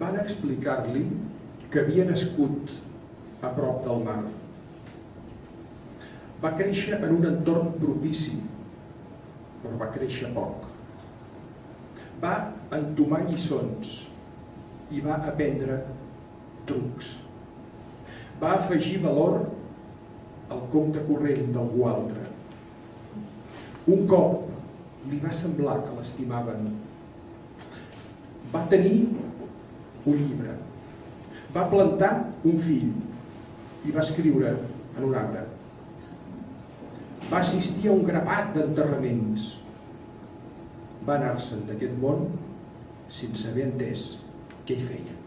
van explicar-li que havia nascut a prop del mar. Va créixer en un entorn propici, però va créixer poc. Va entomar lliçons i va aprendre trucs. Va afegir valor al compte corrent d'algú altre. Un cop li va semblar que l'estimaven. Va tenir un llibre. Va plantar un fill i va escriure en un arbre. Va assistir a un grapat d'enterraments. Va anar-se'n d'aquest món sense haver entès què hi feia.